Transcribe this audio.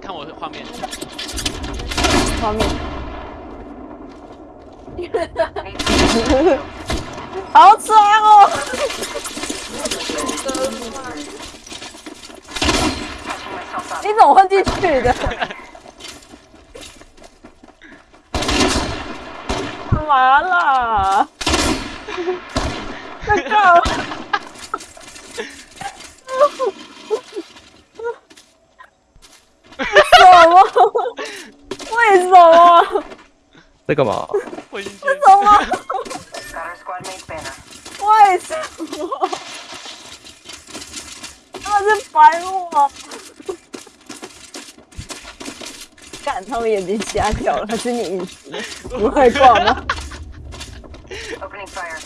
看我的画面，画面，好爽哦！你怎么混进去的？完了。为什么？在干嘛？混进去，什么.为什么？他们是白目啊！干，他们眼睛瞎掉了，还是你隐私？不会挂吗？Opening fire.